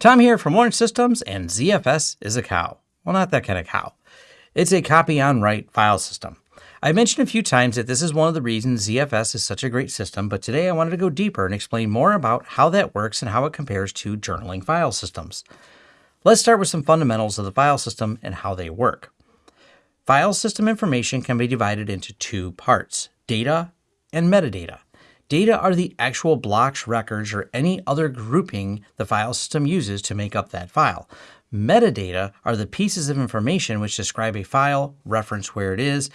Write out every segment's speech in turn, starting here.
Tom here from Lawrence Systems, and ZFS is a cow. Well, not that kind of cow. It's a copy on write file system. I mentioned a few times that this is one of the reasons ZFS is such a great system, but today I wanted to go deeper and explain more about how that works and how it compares to journaling file systems. Let's start with some fundamentals of the file system and how they work. File system information can be divided into two parts, data and metadata. Data are the actual blocks, records, or any other grouping the file system uses to make up that file. Metadata are the pieces of information which describe a file, reference where it is,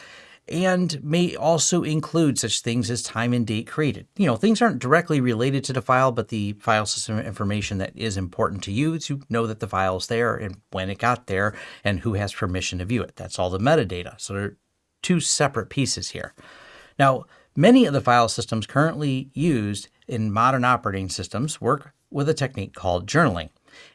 and may also include such things as time and date created. You know, things aren't directly related to the file, but the file system information that is important to you to know that the file is there and when it got there and who has permission to view it. That's all the metadata. So there are two separate pieces here. Now, Many of the file systems currently used in modern operating systems work with a technique called journaling.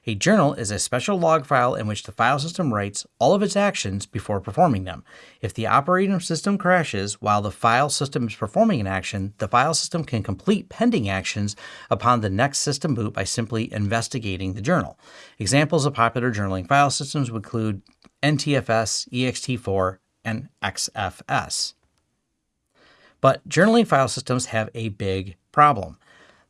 A journal is a special log file in which the file system writes all of its actions before performing them. If the operating system crashes while the file system is performing an action, the file system can complete pending actions upon the next system boot by simply investigating the journal. Examples of popular journaling file systems would include NTFS, ext4, and XFS. But journaling file systems have a big problem.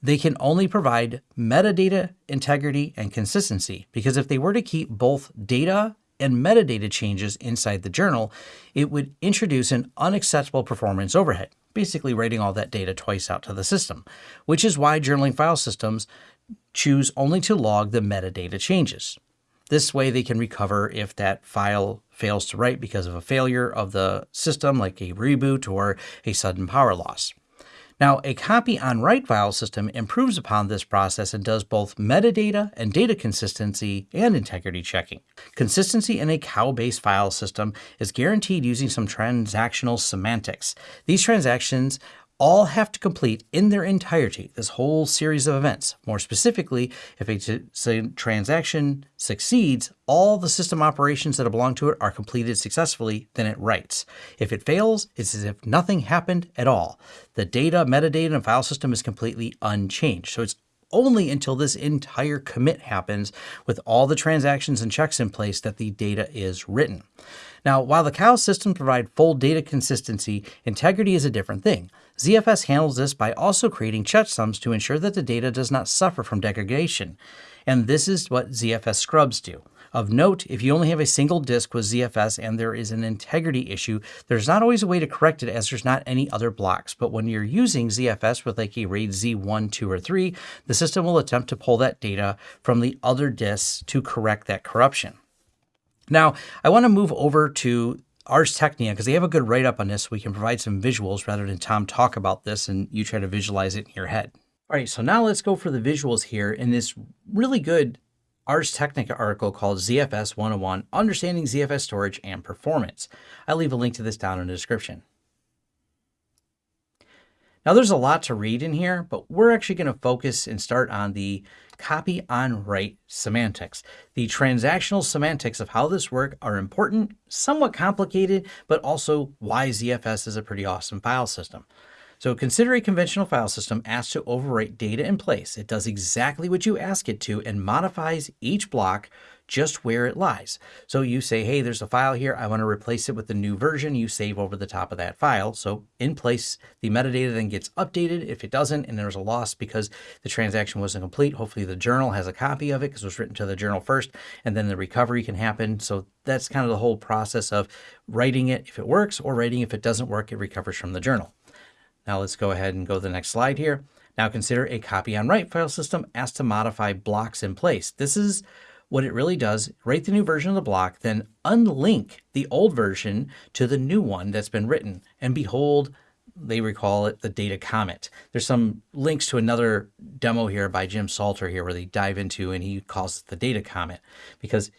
They can only provide metadata integrity and consistency because if they were to keep both data and metadata changes inside the journal, it would introduce an unacceptable performance overhead, basically writing all that data twice out to the system, which is why journaling file systems choose only to log the metadata changes. This way they can recover if that file fails to write because of a failure of the system like a reboot or a sudden power loss. Now, a copy on write file system improves upon this process and does both metadata and data consistency and integrity checking. Consistency in a cow-based file system is guaranteed using some transactional semantics. These transactions all have to complete in their entirety this whole series of events. More specifically, if a transaction succeeds, all the system operations that belong to it are completed successfully, then it writes. If it fails, it's as if nothing happened at all. The data, metadata, and file system is completely unchanged. So it's only until this entire commit happens with all the transactions and checks in place that the data is written. Now, while the cow system provide full data consistency, integrity is a different thing. ZFS handles this by also creating checksums to ensure that the data does not suffer from degradation. And this is what ZFS scrubs do. Of note, if you only have a single disk with ZFS and there is an integrity issue, there's not always a way to correct it as there's not any other blocks. But when you're using ZFS with like a RAID Z1, 2, or 3, the system will attempt to pull that data from the other disks to correct that corruption. Now, I want to move over to Ars Technica because they have a good write-up on this. So we can provide some visuals rather than Tom talk about this and you try to visualize it in your head. All right, so now let's go for the visuals here in this really good Ars Technica article called ZFS 101, Understanding ZFS Storage and Performance. I'll leave a link to this down in the description. Now there's a lot to read in here, but we're actually going to focus and start on the copy on write semantics. The transactional semantics of how this works are important, somewhat complicated, but also why ZFS is a pretty awesome file system. So consider a conventional file system asked to overwrite data in place. It does exactly what you ask it to and modifies each block just where it lies. So you say, hey, there's a file here. I want to replace it with the new version. You save over the top of that file. So in place, the metadata then gets updated. If it doesn't, and there's a loss because the transaction wasn't complete, hopefully the journal has a copy of it because it was written to the journal first, and then the recovery can happen. So that's kind of the whole process of writing it if it works or writing if it doesn't work, it recovers from the journal. Now let's go ahead and go to the next slide here. Now consider a copy on write file system asked to modify blocks in place. This is what it really does, write the new version of the block, then unlink the old version to the new one that's been written. And behold, they recall it the data commit. There's some links to another demo here by Jim Salter here where they dive into and he calls it the data commit because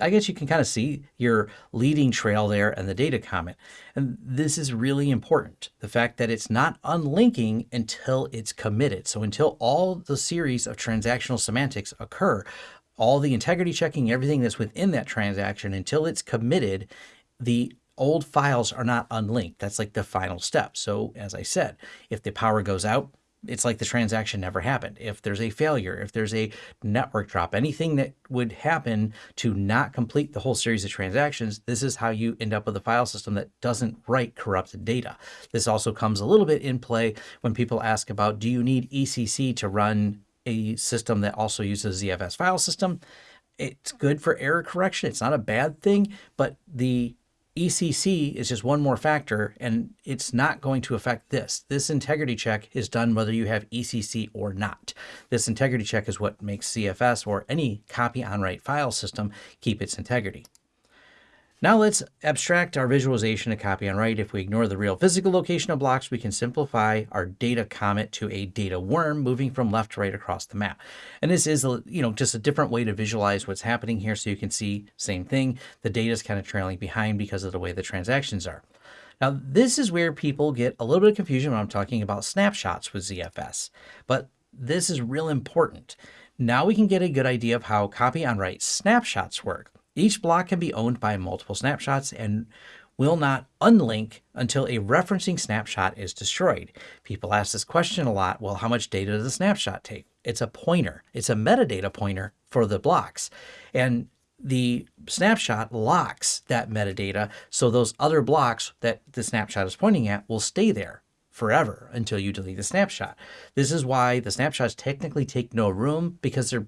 I guess you can kind of see your leading trail there and the data commit. And this is really important. The fact that it's not unlinking until it's committed. So until all the series of transactional semantics occur, all the integrity checking, everything that's within that transaction until it's committed, the old files are not unlinked. That's like the final step. So as I said, if the power goes out, it's like the transaction never happened. If there's a failure, if there's a network drop, anything that would happen to not complete the whole series of transactions, this is how you end up with a file system that doesn't write corrupted data. This also comes a little bit in play when people ask about, do you need ECC to run a system that also uses ZFS file system? It's good for error correction. It's not a bad thing, but the ECC is just one more factor and it's not going to affect this. This integrity check is done whether you have ECC or not. This integrity check is what makes ZFS or any copy on write file system keep its integrity. Now let's abstract our visualization of copy on write. If we ignore the real physical location of blocks, we can simplify our data comet to a data worm moving from left to right across the map. And this is, you know, just a different way to visualize what's happening here. So you can see same thing. The data is kind of trailing behind because of the way the transactions are. Now, this is where people get a little bit of confusion when I'm talking about snapshots with ZFS, but this is real important. Now we can get a good idea of how copy on write snapshots work. Each block can be owned by multiple snapshots and will not unlink until a referencing snapshot is destroyed. People ask this question a lot. Well, how much data does a snapshot take? It's a pointer. It's a metadata pointer for the blocks. And the snapshot locks that metadata so those other blocks that the snapshot is pointing at will stay there forever until you delete the snapshot. This is why the snapshots technically take no room because they're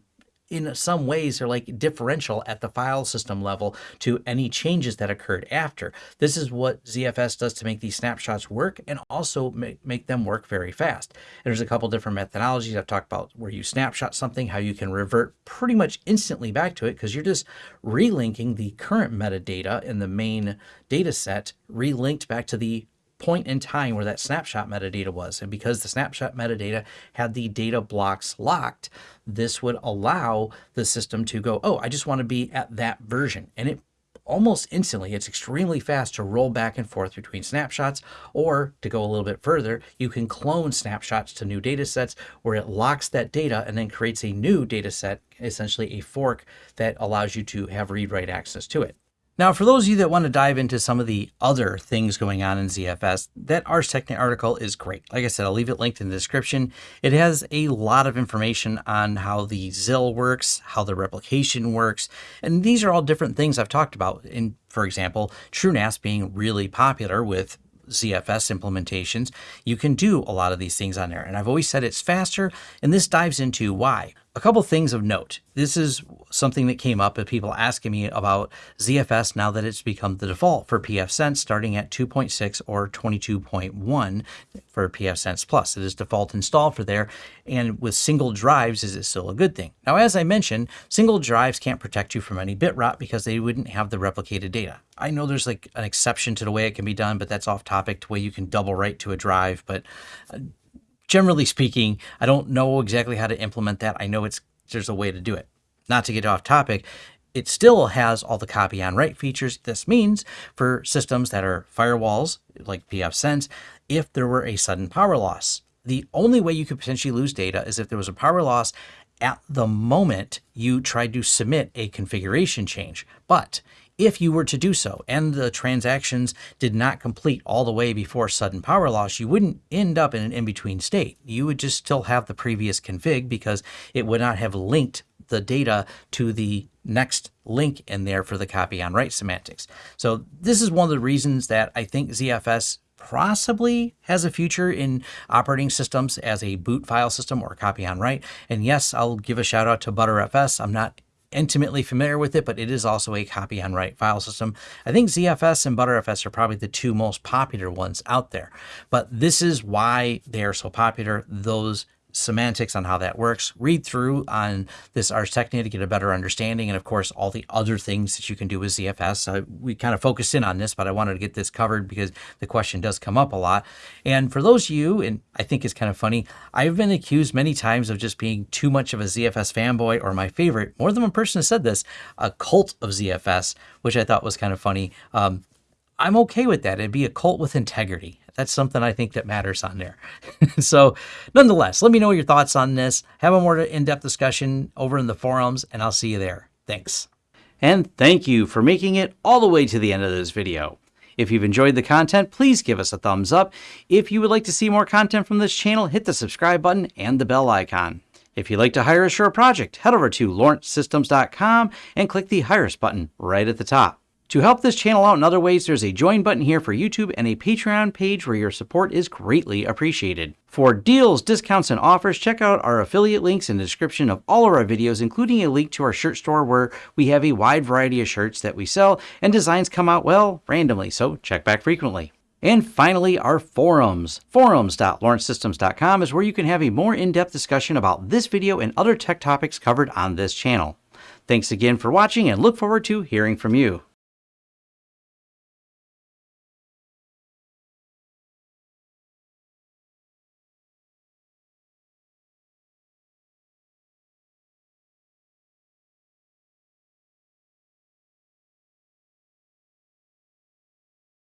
in some ways they're like differential at the file system level to any changes that occurred after. This is what ZFS does to make these snapshots work and also make, make them work very fast. And there's a couple different methodologies I've talked about where you snapshot something, how you can revert pretty much instantly back to it because you're just relinking the current metadata in the main data set relinked back to the point in time where that snapshot metadata was. And because the snapshot metadata had the data blocks locked, this would allow the system to go, oh, I just want to be at that version. And it almost instantly, it's extremely fast to roll back and forth between snapshots, or to go a little bit further, you can clone snapshots to new data sets where it locks that data and then creates a new data set, essentially a fork that allows you to have read-write access to it. Now, for those of you that want to dive into some of the other things going on in ZFS, that Ars Technica article is great. Like I said, I'll leave it linked in the description. It has a lot of information on how the ZIL works, how the replication works, and these are all different things I've talked about. In, for example, TrueNAS being really popular with ZFS implementations, you can do a lot of these things on there. And I've always said it's faster, and this dives into why. A couple things of note. This is something that came up with people asking me about ZFS now that it's become the default for pfSense starting at 2.6 or 22.1 for pfSense Plus. It is default installed for there. And with single drives, is it still a good thing? Now, as I mentioned, single drives can't protect you from any bit rot because they wouldn't have the replicated data. I know there's like an exception to the way it can be done, but that's off topic to where you can double write to a drive. But uh, generally speaking, I don't know exactly how to implement that. I know it's there's a way to do it. Not to get off topic, it still has all the copy on write features. This means for systems that are firewalls like pfSense, if there were a sudden power loss, the only way you could potentially lose data is if there was a power loss at the moment you tried to submit a configuration change. But if you were to do so and the transactions did not complete all the way before sudden power loss, you wouldn't end up in an in-between state. You would just still have the previous config because it would not have linked the data to the next link in there for the copy on write semantics. So this is one of the reasons that I think ZFS possibly has a future in operating systems as a boot file system or copy on write. And yes, I'll give a shout out to Btrfs. I'm not intimately familiar with it, but it is also a copy on write file system. I think ZFS and Btrfs are probably the two most popular ones out there, but this is why they are so popular. Those semantics on how that works. Read through on this Ars Technica to get a better understanding. And of course, all the other things that you can do with ZFS. Uh, we kind of focused in on this, but I wanted to get this covered because the question does come up a lot. And for those of you, and I think it's kind of funny, I've been accused many times of just being too much of a ZFS fanboy or my favorite. More than one person has said this, a cult of ZFS, which I thought was kind of funny. Um, I'm okay with that. It'd be a cult with integrity. That's something I think that matters on there. so nonetheless, let me know your thoughts on this. Have a more in-depth discussion over in the forums, and I'll see you there. Thanks. And thank you for making it all the way to the end of this video. If you've enjoyed the content, please give us a thumbs up. If you would like to see more content from this channel, hit the subscribe button and the bell icon. If you'd like to hire a project, head over to lawrencesystems.com and click the Hire Us button right at the top. To help this channel out in other ways, there's a join button here for YouTube and a Patreon page where your support is greatly appreciated. For deals, discounts, and offers, check out our affiliate links in the description of all of our videos, including a link to our shirt store where we have a wide variety of shirts that we sell and designs come out, well, randomly, so check back frequently. And finally, our forums. Forums.lawrencesystems.com is where you can have a more in-depth discussion about this video and other tech topics covered on this channel. Thanks again for watching and look forward to hearing from you.